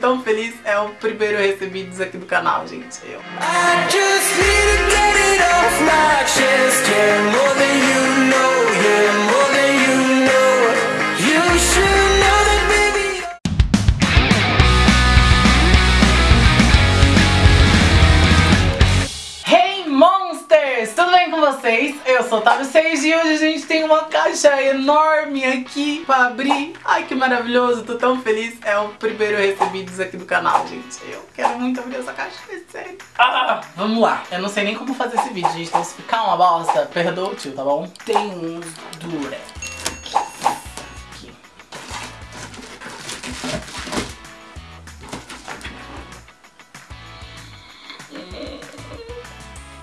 Tão feliz, é o primeiro recebidos aqui do canal, gente. Eu. Vocês? Eu sou Otávio Seis e hoje a gente tem uma caixa enorme aqui pra abrir. Ai, que maravilhoso, tô tão feliz. É o primeiro recebidos aqui do canal, gente. Eu quero muito abrir essa caixa, é sério. Ah, vamos lá. Eu não sei nem como fazer esse vídeo, gente. Então se ficar uma bosta, perdoa o tio, tá bom? Tem uns durex.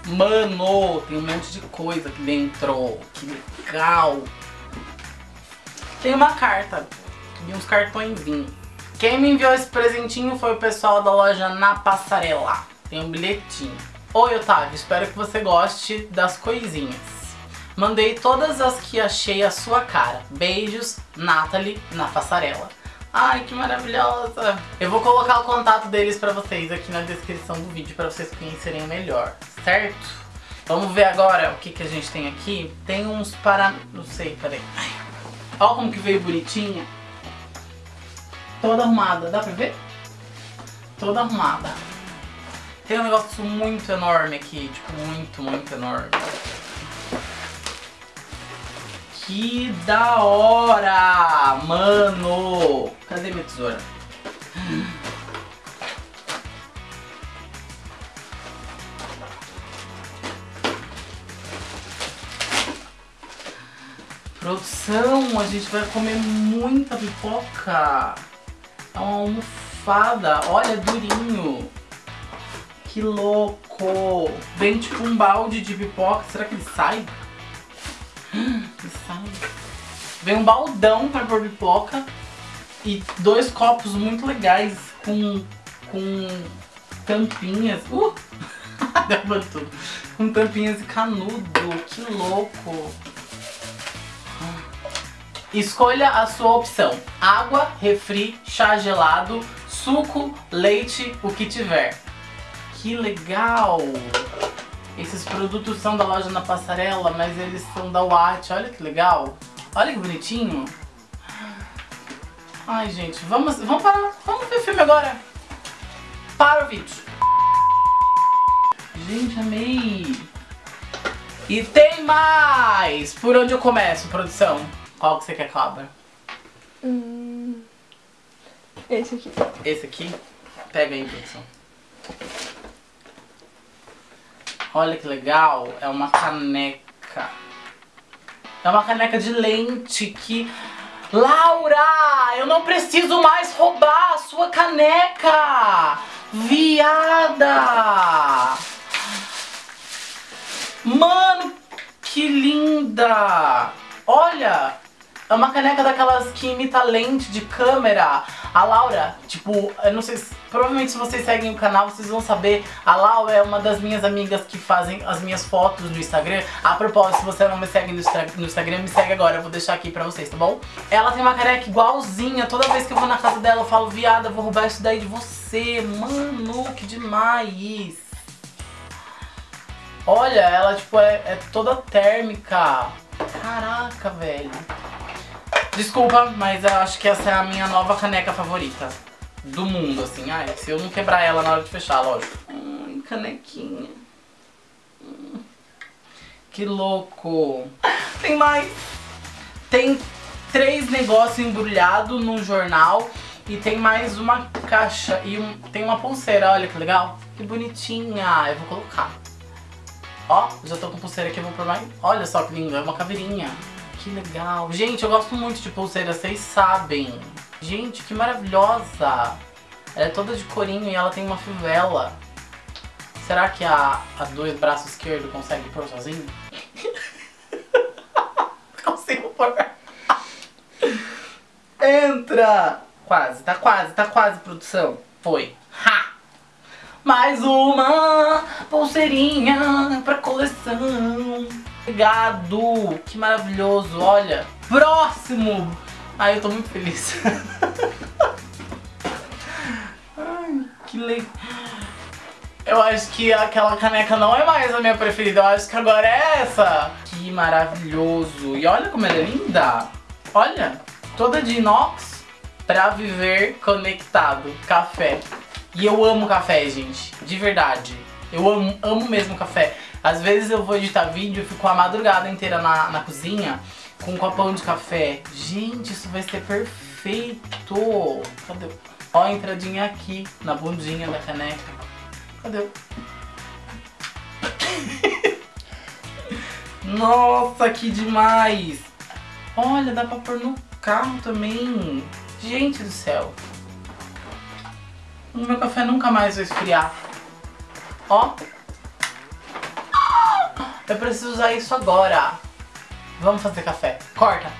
Mano, tem um monte de coisa aqui dentro. Que legal. Tem uma carta e uns cartõezinhos. Quem me enviou esse presentinho foi o pessoal da loja Na Passarela. Tem um bilhetinho. Oi, Otávio, espero que você goste das coisinhas. Mandei todas as que achei a sua cara. Beijos, Nathalie, na passarela. Ai, que maravilhosa! Eu vou colocar o contato deles pra vocês aqui na descrição do vídeo pra vocês conhecerem melhor, certo? Vamos ver agora o que, que a gente tem aqui. Tem uns para... não sei, peraí. Olha como que veio bonitinha. Toda arrumada, dá pra ver? Toda arrumada. Tem um negócio muito enorme aqui, tipo, muito, muito enorme. Que da hora! Mano! Cadê minha tesoura? Produção, a gente vai comer muita pipoca. É uma almofada. Olha, durinho. Que louco. Vem tipo um balde de pipoca. Será que ele sai? Ele sai. Vem um baldão pra pôr pipoca. E dois copos muito legais com, com tampinhas. Uh! Derrubando tudo. Com tampinhas e canudo. Que louco. Escolha a sua opção. Água, refri, chá gelado, suco, leite, o que tiver. Que legal! Esses produtos são da loja na passarela, mas eles são da Watt. Olha que legal. Olha que bonitinho. Ai, gente, vamos, vamos parar. Vamos ver o filme agora. Para o vídeo. Gente, amei. E tem mais! Por onde eu começo, produção? Qual que você quer que abra? Hum, esse aqui. Esse aqui? Pega aí, produção. Olha que legal, é uma caneca. É uma caneca de lente que... Laura, eu não preciso mais roubar a sua caneca! Viada! Mano, que linda! Olha, é uma caneca daquelas que imita lente de câmera. A Laura, tipo, eu não sei, se, provavelmente se vocês seguem o canal, vocês vão saber. A Laura é uma das minhas amigas que fazem as minhas fotos no Instagram. A propósito, se você não me segue no, Instagram, me segue agora, eu vou deixar aqui pra vocês, tá bom? Ela tem uma caneca igualzinha, toda vez que eu vou na casa dela eu falo, viada, vou roubar isso daí de você. Mano, que demais. Olha, ela tipo é, é toda térmica. Caraca, velho. Desculpa, mas eu acho que essa é a minha nova caneca favorita do mundo, assim. Ai, se eu não quebrar ela na hora de fechar, lógico. Ai, canequinha. Hum, Que louco. Tem mais. Tem três negócios embrulhados num jornal e tem mais uma caixa e um, tem uma pulseira, olha que legal. Que bonitinha. Eu vou colocar. Ó, já tô com pulseira aqui, eu vou por mais. Olha só que lindo, é uma caveirinha. Que legal. Gente, eu gosto muito de pulseira, vocês sabem. Gente, que maravilhosa. Ela é toda de corinho e ela tem uma fivela. Será que a, a dois braços esquerdo consegue pôr sozinho? Consigo pôr. Entra! Quase, tá quase, tá quase, produção. Foi. Ha! Mais uma pulseirinha pra coleção. Obrigado! Que maravilhoso, olha. Próximo! Ai, eu tô muito feliz. Que legal. Eu acho que aquela caneca não é mais a minha preferida. Eu acho que agora é essa. Que maravilhoso. E olha como ela é linda. Olha, toda de inox pra viver conectado. Café. E eu amo café, gente. De verdade. Eu amo, amo mesmo café. Às vezes eu vou editar vídeo e fico a madrugada inteira na, na cozinha com um copão de café. Gente, isso vai ser perfeito. Cadê? Ó a entradinha aqui, na bundinha da caneca. Cadê? Nossa, que demais! Olha, dá pra pôr no carro também. Gente do céu. O meu café nunca mais vai esfriar. Ó. Eu preciso usar isso agora. Vamos fazer café. Corta.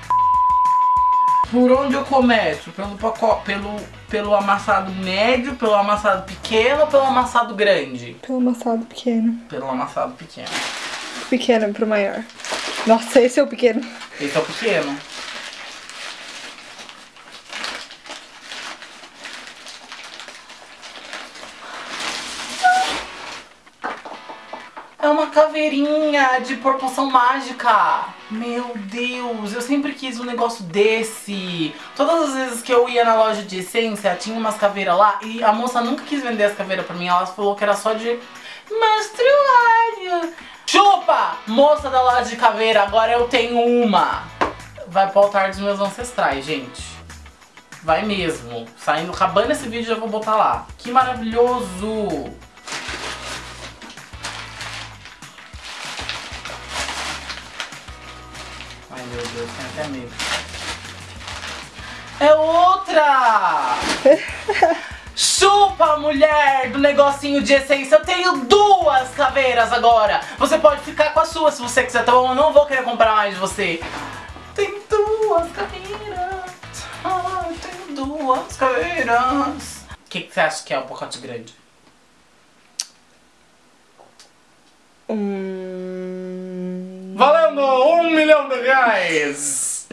Por onde eu começo? Pelo, pacote, pelo, pelo amassado médio, pelo amassado pequeno ou pelo amassado grande? Pelo amassado pequeno. Pelo amassado pequeno. Pequeno pro maior. Nossa, esse é o pequeno. Esse é o pequeno. É uma caveirinha de proporção mágica. Meu Deus, eu sempre quis um negócio desse. Todas as vezes que eu ia na loja de essência, tinha umas caveiras lá e a moça nunca quis vender as caveiras pra mim. Ela falou que era só de menstruário. Chupa! Moça da loja de caveira, agora eu tenho uma. Vai pro altar dos meus ancestrais, gente. Vai mesmo. Saindo, acabando esse vídeo, já vou botar lá. Que maravilhoso! Ai meu Deus, tenho até medo. É outra! Chupa, mulher do negocinho de essência. Eu tenho duas caveiras agora. Você pode ficar com a sua se você quiser, tá bom? Eu não vou querer comprar mais de você. Tem duas caveiras. Ai, tenho duas caveiras. O que, que você acha que é o pacote grande? Hum... Valendo um milhão de reais!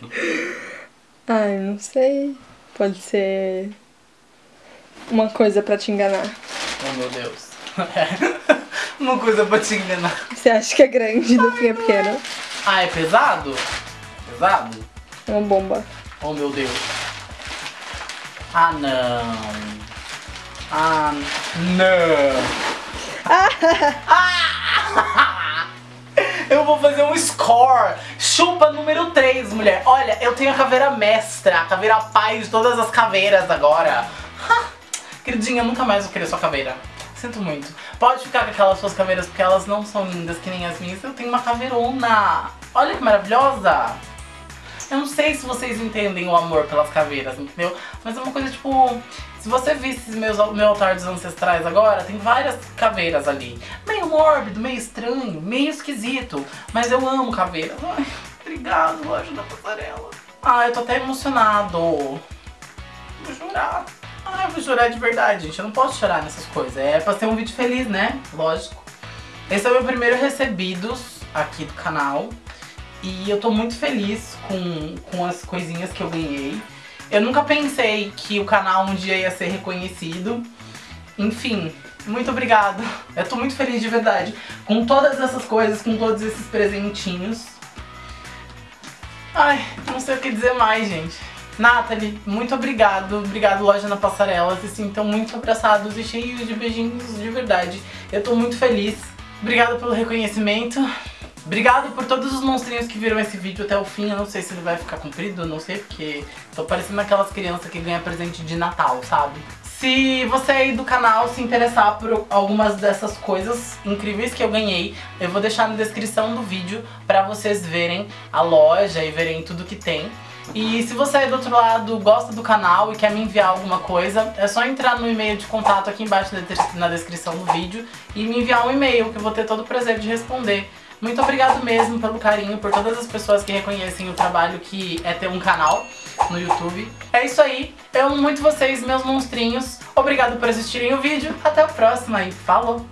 Ai, não sei. Pode ser uma coisa pra te enganar. Oh meu Deus. Uma coisa pra te enganar. Você acha que é grande no fim é pequeno? Ah, é pesado? Pesado? É uma bomba. Oh meu Deus. Ah não. Ah não. Ah! Eu vou fazer um score. Chupa número 3, mulher. Olha, eu tenho a caveira mestra, a caveira pai de todas as caveiras agora. Ha! Queridinha, nunca mais vou querer sua caveira. Sinto muito. Pode ficar com aquelas suas caveiras porque elas não são lindas que nem as minhas. Eu tenho uma caveirona. Olha que maravilhosa. Eu não sei se vocês entendem o amor pelas caveiras, entendeu? Mas é uma coisa tipo. Se você visse meus, meu altar dos ancestrais agora, tem várias caveiras ali. Meio mórbido, meio estranho, meio esquisito. Mas eu amo caveiras. Ai, obrigado, da passarela. Ai, eu tô até emocionado. Vou chorar. Ai, eu vou chorar de verdade, gente. Eu não posso chorar nessas coisas. É pra ser um vídeo feliz, né? Lógico. Esse é o meu primeiro recebidos aqui do canal. E eu tô muito feliz com, com as coisinhas que eu ganhei. Eu nunca pensei que o canal um dia ia ser reconhecido. Enfim, muito obrigado. Eu tô muito feliz de verdade. Com todas essas coisas, com todos esses presentinhos. Ai, não sei o que dizer mais, gente. Nathalie, muito obrigado. Obrigado, Loja na Passarela. Se sintam muito abraçados e cheios de beijinhos de verdade. Eu tô muito feliz. Obrigado pelo reconhecimento. Obrigado por todos os monstrinhos que viram esse vídeo até o fim. Eu não sei se ele vai ficar comprido, não sei, porque tô parecendo aquelas crianças que ganham presente de Natal, sabe? Se você aí do canal se interessar por algumas dessas coisas incríveis que eu ganhei, eu vou deixar na descrição do vídeo pra vocês verem a loja e verem tudo que tem. E se você aí do outro lado gosta do canal e quer me enviar alguma coisa, é só entrar no e-mail de contato aqui embaixo na des- na descrição do vídeo e me enviar um e-mail que eu vou ter todo o prazer de responder. Muito obrigado mesmo pelo carinho, por todas as pessoas que reconhecem o trabalho que é ter um canal no YouTube. É isso aí, eu amo muito vocês, meus monstrinhos. Obrigado por assistirem o vídeo, até a próxima e falou!